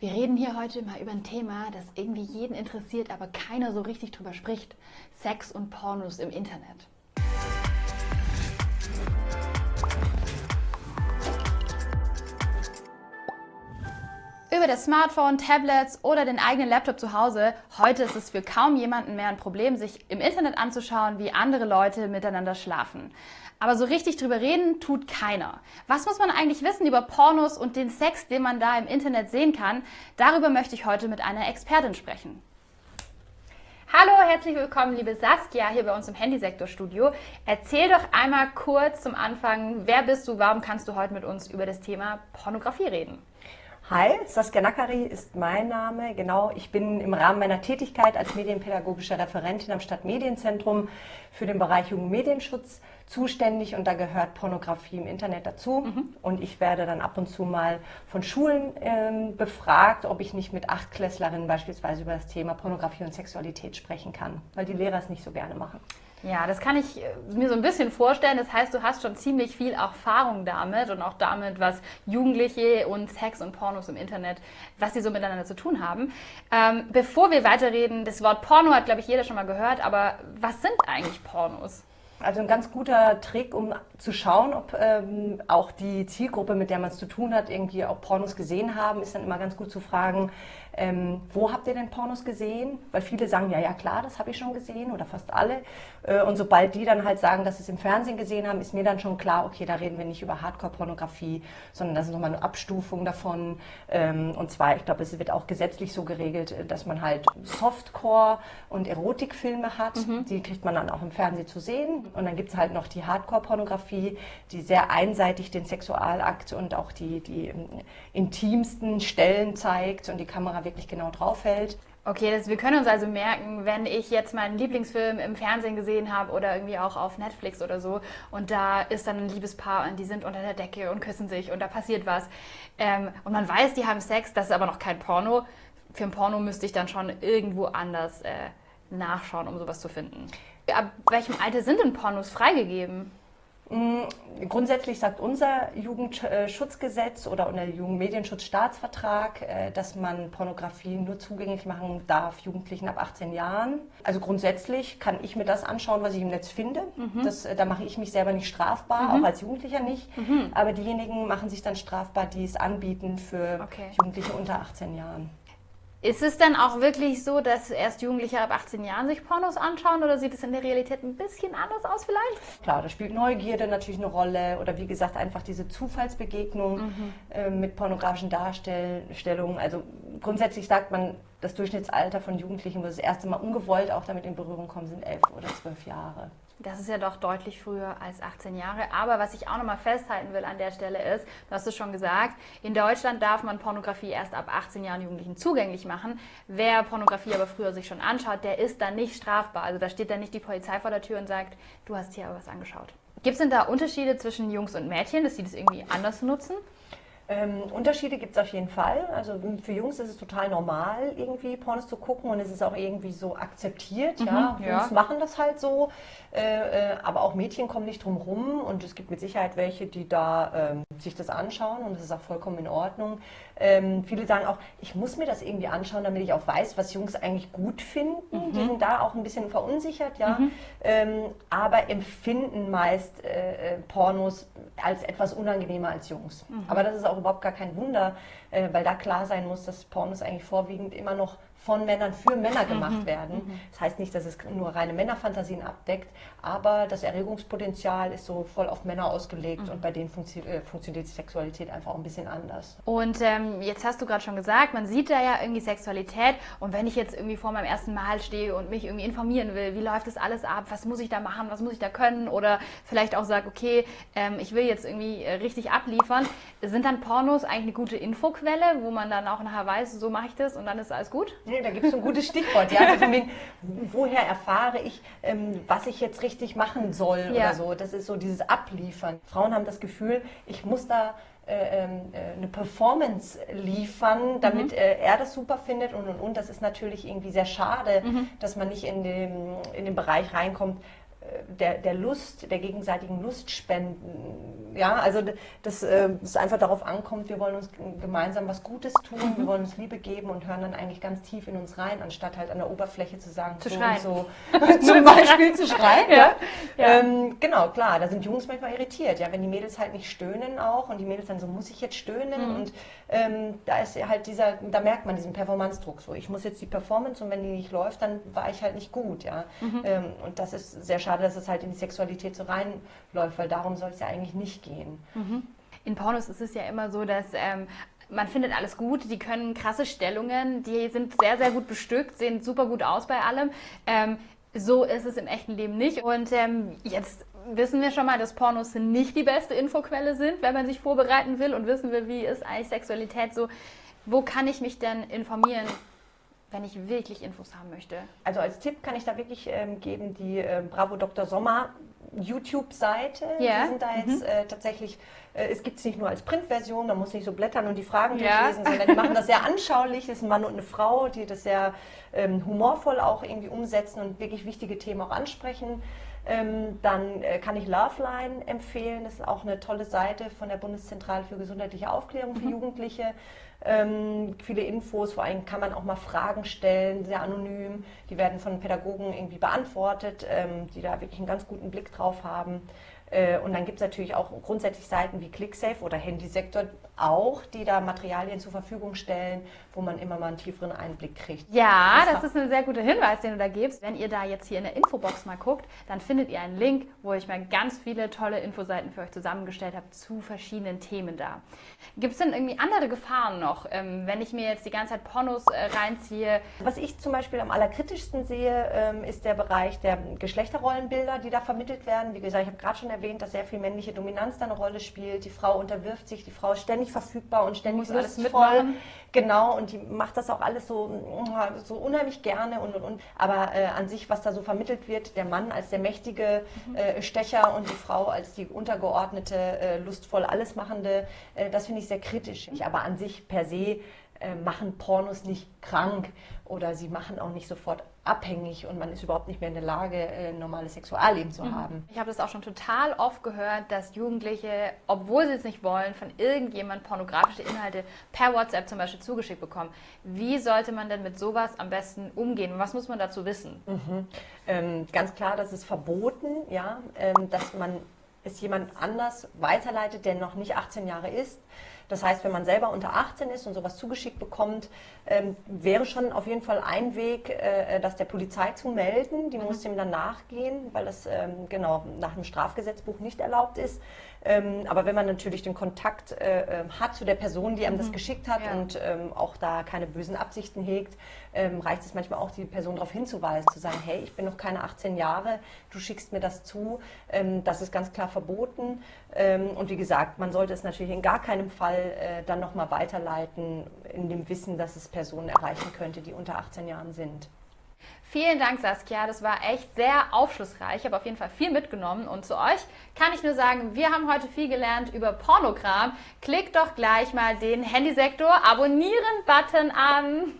Wir reden hier heute mal über ein Thema, das irgendwie jeden interessiert, aber keiner so richtig drüber spricht. Sex und Pornos im Internet. Über das Smartphone, Tablets oder den eigenen Laptop zu Hause, heute ist es für kaum jemanden mehr ein Problem, sich im Internet anzuschauen, wie andere Leute miteinander schlafen. Aber so richtig drüber reden tut keiner. Was muss man eigentlich wissen über Pornos und den Sex, den man da im Internet sehen kann? Darüber möchte ich heute mit einer Expertin sprechen. Hallo, herzlich willkommen, liebe Saskia, hier bei uns im Handysektorstudio. Erzähl doch einmal kurz zum Anfang, wer bist du, warum kannst du heute mit uns über das Thema Pornografie reden? Hi, Saskia Nakari ist mein Name. Genau, ich bin im Rahmen meiner Tätigkeit als medienpädagogische Referentin am Stadtmedienzentrum für den Bereich Jugendmedienschutz zuständig und da gehört Pornografie im Internet dazu. Mhm. Und ich werde dann ab und zu mal von Schulen ähm, befragt, ob ich nicht mit Achtklässlerinnen beispielsweise über das Thema Pornografie und Sexualität sprechen kann, weil die Lehrer es nicht so gerne machen. Ja, das kann ich äh, mir so ein bisschen vorstellen. Das heißt, du hast schon ziemlich viel Erfahrung damit und auch damit, was Jugendliche und Sex und Pornos im Internet, was sie so miteinander zu tun haben. Ähm, bevor wir weiterreden, das Wort Porno hat, glaube ich, jeder schon mal gehört, aber was sind eigentlich Pornos? Also ein ganz guter Trick, um zu schauen, ob ähm, auch die Zielgruppe, mit der man es zu tun hat, irgendwie auch Pornos gesehen haben, ist dann immer ganz gut zu fragen, ähm, wo habt ihr denn Pornos gesehen? Weil viele sagen, ja, ja klar, das habe ich schon gesehen oder fast alle. Äh, und sobald die dann halt sagen, dass sie es im Fernsehen gesehen haben, ist mir dann schon klar, okay, da reden wir nicht über Hardcore-Pornografie, sondern das ist nochmal eine Abstufung davon. Ähm, und zwar, ich glaube, es wird auch gesetzlich so geregelt, dass man halt Softcore und Erotikfilme hat. Mhm. Die kriegt man dann auch im Fernsehen zu sehen. Und dann gibt es halt noch die Hardcore-Pornografie, die sehr einseitig den Sexualakt und auch die, die ähm, intimsten Stellen zeigt und die Kamera wirklich genau drauf hält. Okay, das, wir können uns also merken, wenn ich jetzt meinen Lieblingsfilm im Fernsehen gesehen habe oder irgendwie auch auf Netflix oder so und da ist dann ein Liebespaar und die sind unter der Decke und küssen sich und da passiert was ähm, und man weiß, die haben Sex, das ist aber noch kein Porno. Für ein Porno müsste ich dann schon irgendwo anders äh, nachschauen, um sowas zu finden. Ab welchem Alter sind denn Pornos freigegeben? Mm, grundsätzlich sagt unser Jugendschutzgesetz oder unser Jugendmedienschutzstaatsvertrag, äh, dass man Pornografie nur zugänglich machen darf Jugendlichen ab 18 Jahren. Also grundsätzlich kann ich mir das anschauen, was ich im Netz finde. Mhm. Das, äh, da mache ich mich selber nicht strafbar, mhm. auch als Jugendlicher nicht. Mhm. Aber diejenigen machen sich dann strafbar, die es anbieten für okay. Jugendliche unter 18 Jahren. Ist es dann auch wirklich so, dass erst Jugendliche ab 18 Jahren sich Pornos anschauen oder sieht es in der Realität ein bisschen anders aus vielleicht? Klar, da spielt Neugierde natürlich eine Rolle oder wie gesagt einfach diese Zufallsbegegnung mhm. äh, mit pornografischen Darstellungen. Also grundsätzlich sagt man, das Durchschnittsalter von Jugendlichen, wo sie das erste Mal ungewollt auch damit in Berührung kommen, sind elf oder zwölf Jahre. Das ist ja doch deutlich früher als 18 Jahre. Aber was ich auch nochmal festhalten will an der Stelle ist, du hast es schon gesagt, in Deutschland darf man Pornografie erst ab 18 Jahren Jugendlichen zugänglich machen. Wer Pornografie aber früher sich schon anschaut, der ist dann nicht strafbar. Also da steht dann nicht die Polizei vor der Tür und sagt, du hast hier aber was angeschaut. Gibt es denn da Unterschiede zwischen Jungs und Mädchen, dass sie das irgendwie anders nutzen? Ähm, Unterschiede gibt es auf jeden Fall. Also für Jungs ist es total normal, irgendwie Pornos zu gucken und es ist auch irgendwie so akzeptiert. Mhm, ja. Jungs machen das halt so, äh, äh, aber auch Mädchen kommen nicht drum rum und es gibt mit Sicherheit welche, die da ähm, sich das anschauen und das ist auch vollkommen in Ordnung. Ähm, viele sagen auch, ich muss mir das irgendwie anschauen, damit ich auch weiß, was Jungs eigentlich gut finden. Mhm. Die sind da auch ein bisschen verunsichert, ja, mhm. ähm, aber empfinden meist äh, äh, Pornos als etwas unangenehmer als Jungs. Mhm. Aber das ist auch überhaupt gar kein Wunder, äh, weil da klar sein muss, dass Pornos eigentlich vorwiegend immer noch von Männern für Männer gemacht mhm. werden. Mhm. Das heißt nicht, dass es nur reine Männerfantasien abdeckt, aber das Erregungspotenzial ist so voll auf Männer ausgelegt mhm. und bei denen funktio äh, funktioniert die Sexualität einfach auch ein bisschen anders. Und ähm, jetzt hast du gerade schon gesagt, man sieht da ja irgendwie Sexualität und wenn ich jetzt irgendwie vor meinem ersten Mal stehe und mich irgendwie informieren will, wie läuft das alles ab, was muss ich da machen, was muss ich da können oder vielleicht auch sage, okay, ähm, ich will jetzt irgendwie äh, richtig abliefern, sind dann Pornos eigentlich eine gute Infoquelle, wo man dann auch nachher weiß, so mache ich das und dann ist alles gut? Nee, da gibt es ein gutes Stichwort. Ja? Also wegen, woher erfahre ich, ähm, was ich jetzt richtig machen soll ja. oder so. Das ist so dieses Abliefern. Frauen haben das Gefühl, ich muss da äh, ähm, äh, eine Performance liefern, damit mhm. äh, er das super findet und und und. Das ist natürlich irgendwie sehr schade, mhm. dass man nicht in den, in den Bereich reinkommt, der, der Lust, der gegenseitigen Lust spenden. Ja, also dass äh, es einfach darauf ankommt, wir wollen uns gemeinsam was Gutes tun, wir wollen uns Liebe geben und hören dann eigentlich ganz tief in uns rein, anstatt halt an der Oberfläche zu sagen, zu so schreien. so. Zum Beispiel zu schreien. Ja. Ja. Ja. Ähm, genau, klar, da sind Jungs manchmal irritiert, ja, wenn die Mädels halt nicht stöhnen auch und die Mädels dann so, muss ich jetzt stöhnen? Mhm. Und ähm, da ist halt dieser, da merkt man diesen Performance-Druck so. Ich muss jetzt die Performance und wenn die nicht läuft, dann war ich halt nicht gut, ja. Mhm. Ähm, und das ist sehr schade, dass es halt in die Sexualität so reinläuft, weil darum soll es ja eigentlich nicht gehen. In Pornos ist es ja immer so, dass ähm, man findet alles gut, die können krasse Stellungen, die sind sehr, sehr gut bestückt, sehen super gut aus bei allem. Ähm, so ist es im echten Leben nicht. Und ähm, jetzt wissen wir schon mal, dass Pornos nicht die beste Infoquelle sind, wenn man sich vorbereiten will und wissen will, wie ist eigentlich Sexualität so. Wo kann ich mich denn informieren, wenn ich wirklich Infos haben möchte? Also als Tipp kann ich da wirklich ähm, geben, die äh, Bravo Dr. Sommer YouTube-Seite. Ja. Die sind da jetzt äh, tatsächlich, äh, es gibt es nicht nur als Printversion, man muss nicht so blättern und die Fragen Ja. durchlesen, sondern die machen das sehr anschaulich. Das ist ein Mann und eine Frau, die das sehr ähm, humorvoll auch irgendwie umsetzen und wirklich wichtige Themen auch ansprechen. Ähm, dann äh, kann ich Loveline empfehlen. Das ist auch eine tolle Seite von der Bundeszentrale für gesundheitliche Aufklärung für Jugendliche. Ähm, viele Infos, vor allem kann man auch mal Fragen stellen, sehr anonym. Die werden von Pädagogen irgendwie beantwortet, ähm, die da wirklich einen ganz guten Blick drauf haben. Äh, und dann gibt es natürlich auch grundsätzlich Seiten wie ClickSafe oder Handysektor auch, die da Materialien zur Verfügung stellen, wo man immer mal einen tieferen Einblick kriegt. Ja, Das das ist ein sehr guter Hinweis, den du da gibst. Wenn ihr da jetzt hier in der Infobox mal guckt, dann findet ihr einen Link, wo ich mal ganz viele tolle Infoseiten für euch zusammengestellt habe zu verschiedenen Themen da. Gibt es denn irgendwie andere Gefahren noch, ähm, wenn ich mir jetzt die ganze Zeit Pornos äh, reinziehe? Was ich zum Beispiel am allerkritischsten sehe, ähm, ist der Bereich der Geschlechterrollenbilder, die da vermittelt werden. Wie gesagt, ich habe gerade schon erwähnt, dass sehr viel männliche Dominanz da eine Rolle spielt. Die Frau unterwirft sich, die Frau ist ständig verfügbar und ständig Muss alles mitmachen. Genau, und die macht das auch alles so, so unheimlich gerne und und und. Aber äh, an sich, was da so vermittelt wird, der Mann als der mächtige äh, Stecher und die Frau als die untergeordnete, äh, lustvoll allesmachende, äh, das finde ich sehr kritisch. Aber an sich per se äh, machen Pornos nicht krank oder sie machen auch nicht sofort abhängig und man ist überhaupt nicht mehr in der Lage, äh, ein normales Sexualleben zu haben. Ich habe das auch schon total oft gehört, dass Jugendliche, obwohl sie es nicht wollen, von irgendjemand pornografische Inhalte per WhatsApp zum Beispiel zugeschickt bekommen. Wie sollte man denn mit sowas am besten umgehen? Und was muss man dazu wissen? Ähm, ganz klar, das ist verboten, ja, ähm, dass man es jemand anders weiterleitet, der noch nicht 18 Jahre ist. Das heißt, wenn man selber unter 18 ist und sowas zugeschickt bekommt, ähm, wäre schon auf jeden Fall ein Weg, äh, das der Polizei zu melden. Die muss dem dann nachgehen, weil das ähm, genau nach dem Strafgesetzbuch nicht erlaubt ist. Ähm, aber wenn man natürlich den Kontakt äh, äh, hat zu der Person, die einem das geschickt hat Ja. und ähm, auch da keine bösen Absichten hegt, ähm, reicht es manchmal auch, die Person darauf hinzuweisen, zu sagen, hey, ich bin noch keine 18 Jahre, du schickst mir das zu. Ähm, das ist ganz klar verboten. Ähm, und wie gesagt, man sollte es natürlich in gar keinem Fall äh, dann nochmal weiterleiten, in dem Wissen, dass es Personen erreichen könnte, die unter 18 Jahren sind. Vielen Dank, Saskia. Das war echt sehr aufschlussreich. Ich habe auf jeden Fall viel mitgenommen. Und zu euch kann ich nur sagen, wir haben heute viel gelernt über Pornokram. Klickt doch gleich mal den Handysektor Abonnieren-Button an.